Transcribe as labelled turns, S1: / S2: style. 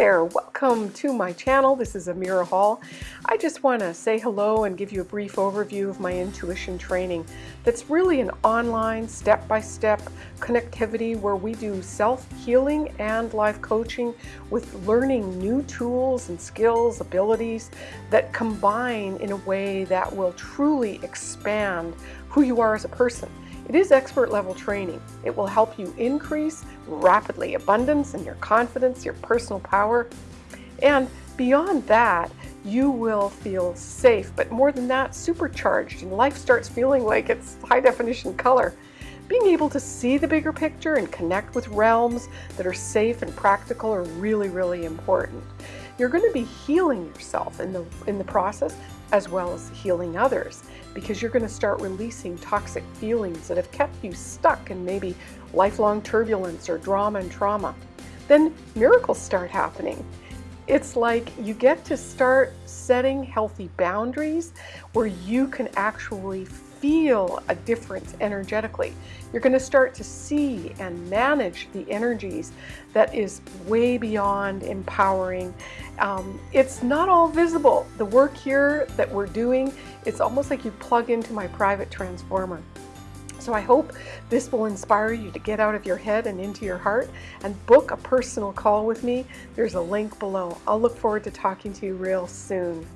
S1: there, welcome to my channel. This is Amira Hall. I just want to say hello and give you a brief overview of my intuition training. That's really an online step-by-step -step connectivity where we do self-healing and life coaching with learning new tools and skills, abilities that combine in a way that will truly expand who you are as a person. It is expert level training. It will help you increase rapidly abundance and your confidence, your personal power. And beyond that, you will feel safe, but more than that, supercharged, and life starts feeling like it's high definition color. Being able to see the bigger picture and connect with realms that are safe and practical are really, really important. You're going to be healing yourself in the, in the process as well as healing others because you're going to start releasing toxic feelings that have kept you stuck in maybe lifelong turbulence or drama and trauma. Then miracles start happening. It's like you get to start setting healthy boundaries where you can actually feel a difference energetically. You're going to start to see and manage the energies that is way beyond empowering. Um, it's not all visible. The work here that we're doing, it's almost like you plug into my private transformer. So I hope this will inspire you to get out of your head and into your heart and book a personal call with me. There's a link below. I'll look forward to talking to you real soon.